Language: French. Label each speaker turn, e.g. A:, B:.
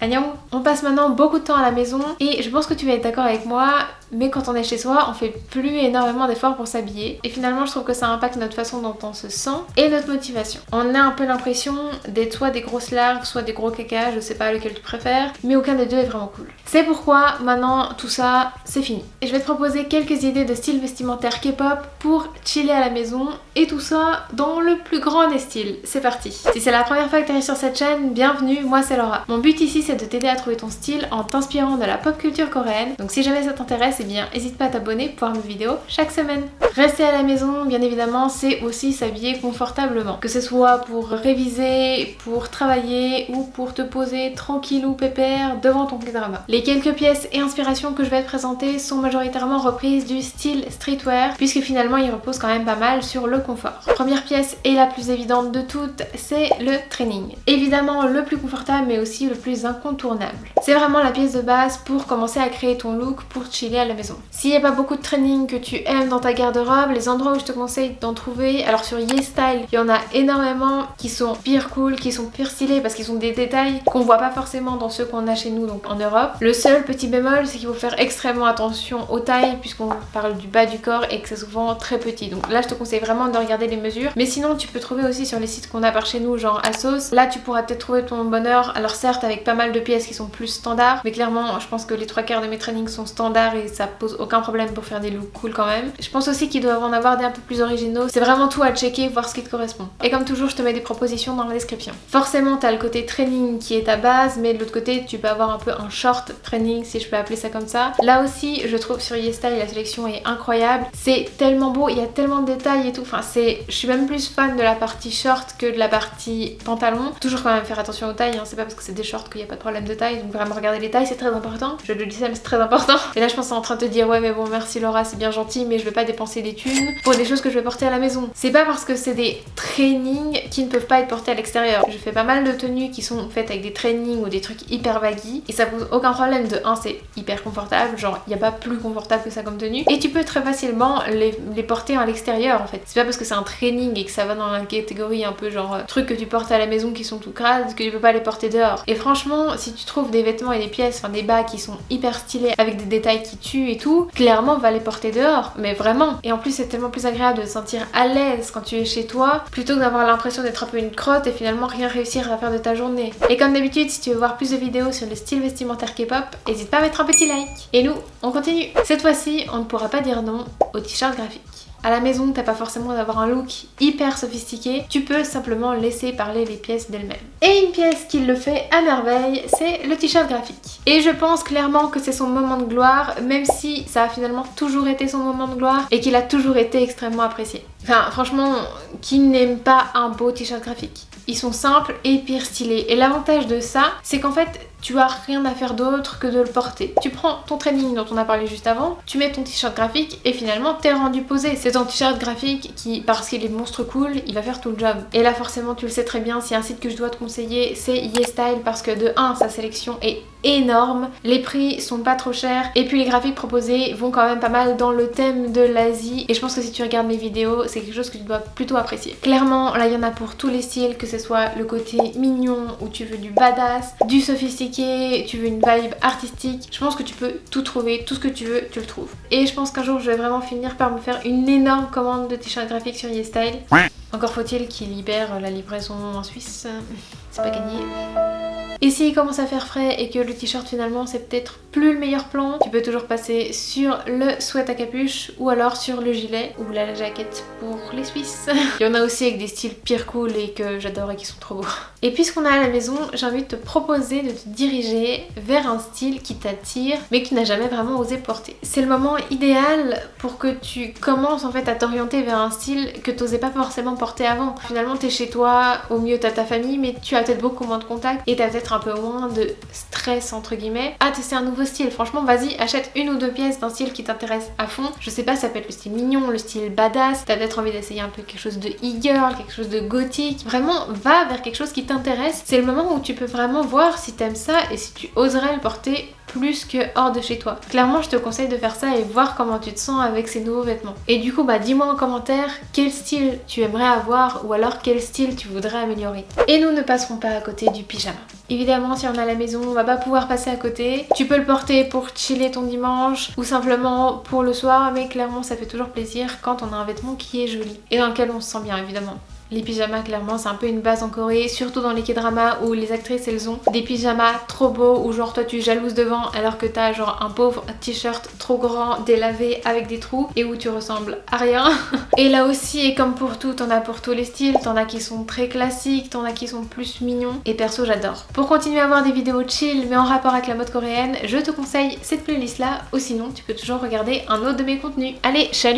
A: Agnon On passe maintenant beaucoup de temps à la maison et je pense que tu vas être d'accord avec moi, mais quand on est chez soi, on fait plus énormément d'efforts pour s'habiller et finalement je trouve que ça impacte notre façon dont on se sent et notre motivation. On a un peu l'impression d'être soit des grosses larves, soit des gros caca, je sais pas lequel tu préfères, mais aucun des deux est vraiment cool. C'est pourquoi maintenant tout ça c'est fini. Et je vais te proposer quelques idées de style vestimentaire K-pop pour chiller à la maison et tout ça dans le plus grand des styles. C'est parti Si c'est la première fois que tu arrives sur cette chaîne, bienvenue, moi c'est Laura. Mon but ici c'est de t'aider à trouver ton style en t'inspirant de la pop culture coréenne, donc si jamais ça t'intéresse, eh bien n'hésite pas à t'abonner pour voir mes vidéos chaque semaine. Rester à la maison, bien évidemment, c'est aussi s'habiller confortablement. Que ce soit pour réviser, pour travailler ou pour te poser tranquille ou pépère devant ton drama. Les quelques pièces et inspirations que je vais te présenter sont majoritairement reprises du style streetwear puisque finalement il repose quand même pas mal sur le confort. Première pièce et la plus évidente de toutes, c'est le training. Évidemment le plus confortable mais aussi le plus C'est vraiment la pièce de base pour commencer à créer ton look pour chiller à la maison. S'il n'y a pas beaucoup de training que tu aimes dans ta garde-robe, les endroits où je te conseille d'en trouver, alors sur YesStyle, il y en a énormément qui sont pire cool, qui sont pire stylés parce qu'ils ont des détails qu'on voit pas forcément dans ceux qu'on a chez nous donc en Europe. Le seul petit bémol c'est qu'il faut faire extrêmement attention aux tailles puisqu'on parle du bas du corps et que c'est souvent très petit. Donc là je te conseille vraiment de regarder les mesures. Mais sinon tu peux trouver aussi sur les sites qu'on a par chez nous genre Asos. Là tu pourras peut-être trouver ton bonheur. Alors certes avec pas mal de pièces qui sont plus standards mais clairement je pense que les trois quarts de mes trainings sont standards et ça pose aucun problème pour faire des looks cool quand même. Je pense aussi qu'ils doivent en avoir des un peu plus originaux. C'est vraiment tout à checker, voir ce qui te correspond. Et comme toujours je te mets des propositions dans la description. Forcément t'as le côté training qui est ta base mais de l'autre côté tu peux avoir un peu un short training si je peux appeler ça comme ça. Là aussi je trouve sur YesStyle la sélection est incroyable. C'est tellement beau, il y a tellement de détails et tout. Enfin c'est, je suis même plus fan de la partie short que de la partie pantalon. Toujours quand même faire attention aux tailles, hein. c'est pas parce que c'est des shorts qu'il n'y a pas problème de taille. Donc vraiment regarder les tailles c'est très important. Je le dis ça mais c'est très important. Et là je pense en train de te dire ouais mais bon merci Laura c'est bien gentil mais je vais pas dépenser des thunes pour des choses que je vais porter à la maison. C'est pas parce que c'est des trainings qui ne peuvent pas être portés à l'extérieur. Je fais pas mal de tenues qui sont faites avec des trainings ou des trucs hyper baggy et ça pose aucun problème. De 1 c'est hyper confortable, genre il n'y a pas plus confortable que ça comme tenue et tu peux très facilement les, porter à l'extérieur en fait. C'est pas parce que c'est un training et que ça va dans la catégorie un peu genre trucs que tu portes à la maison qui sont tout crades que tu peux pas les porter dehors. Et franchement si tu trouves des vêtements et des pièces, enfin des bas qui sont hyper stylés avec des détails qui tuent et tout, clairement va les porter dehors, mais vraiment. Et en plus c'est tellement plus agréable de se sentir à l'aise quand tu es chez toi plutôt que d'avoir l'impression d'être un peu une crotte et finalement rien réussir à faire de ta journée. Et comme d'habitude si tu veux voir plus de vidéos sur le style vestimentaire K-pop, n'hésite pas à mettre un petit like. Et nous, on continue. Cette fois-ci, on ne pourra pas dire non au t-shirt graphique. À la maison, t'as pas forcément d'avoir un look hyper sophistiqué, tu peux simplement laisser parler les pièces d'elles-mêmes. Et une pièce qui le fait à merveille, c'est le t-shirt graphique. Et je pense clairement que c'est son moment de gloire, même si ça a finalement toujours été son moment de gloire et qu'il a toujours été extrêmement apprécié. Enfin, franchement, qui n'aime pas un beau t-shirt graphique Ils sont simples et pire stylés. Et l'avantage de ça, c'est qu'en fait, tu as rien à faire d'autre que de le porter. Tu prends ton training dont on a parlé juste avant, tu mets ton t-shirt graphique et finalement t'es rendu posé. C'est ton t-shirt graphique qui, parce qu'il est monstre cool, il va faire tout le job. Et là forcément tu le sais très bien, si un site que je dois te conseiller c'est YesStyle parce que de 1 sa sélection est énorme, les prix sont pas trop chers et puis les graphiques proposés vont quand même pas mal dans le thème de l'Asie et je pense que si tu regardes mes vidéos c'est quelque chose que tu dois plutôt apprécier. Clairement là il y en a pour tous les styles que ce soit le côté mignon où tu veux du badass, du sophistiqué, tu veux une vibe artistique, je pense que tu peux tout trouver, tout ce que tu veux tu le trouves. Et je pense qu'un jour je vais vraiment finir par me faire une énorme commande de t-shirt graphique sur YesStyle. Encore faut-il qu'il libère la livraison en Suisse, c'est pas gagné. Et s'il commence à faire frais et que le t-shirt finalement c'est peut-être plus le meilleur plan, tu peux toujours passer sur le sweat à capuche ou alors sur le gilet ou la jaquette pour les Suisses. Il y en a aussi avec des styles pire cool et que j'adore et qui sont trop beaux. Et puisqu'on est à la maison, j'ai envie de te proposer de te diriger vers un style qui t'attire mais que tu n'as jamais vraiment osé porter. C'est le moment idéal pour que tu commences en fait à t'orienter vers un style que tu n'osais pas forcément porter avant. Finalement t'es chez toi, au mieux t'as ta famille mais tu as peut-être beaucoup moins de contacts et t'as peut-être un peu moins de stress entre guillemets à tester un nouveau style. Franchement vas-y achète une ou deux pièces d'un style qui t'intéresse à fond. Je sais pas ça peut être le style mignon, le style badass, t'as peut-être envie d'essayer un peu quelque chose de e-girl, quelque chose de gothique. Vraiment va vers quelque chose qui t'intéresse. C'est le moment où tu peux vraiment voir si t'aimes ça et si tu oserais le porter plus que hors de chez toi. Clairement je te conseille de faire ça et voir comment tu te sens avec ces nouveaux vêtements. Et du coup bah dis-moi en commentaire quel style tu aimerais avoir ou alors quel style tu voudrais améliorer. Et nous ne passerons pas à côté du pyjama. Évidemment si on à la maison on va pas pouvoir passer à côté. Tu peux le porter pour chiller ton dimanche ou simplement pour le soir mais clairement ça fait toujours plaisir quand on a un vêtement qui est joli et dans lequel on se sent bien évidemment. Les pyjamas clairement c'est un peu une base en Corée, surtout dans les k-dramas où les actrices elles ont des pyjamas trop beaux où genre toi tu jalouses devant alors que t'as genre un pauvre t-shirt trop grand, délavé avec des trous et où tu ressembles à rien. et là aussi et comme pour tout, t'en as pour tous les styles, t'en as qui sont très classiques, t'en as qui sont plus mignons et perso j'adore. Pour continuer à voir des vidéos chill mais en rapport avec la mode coréenne, je te conseille cette playlist là ou sinon tu peux toujours regarder un autre de mes contenus. Allez, salut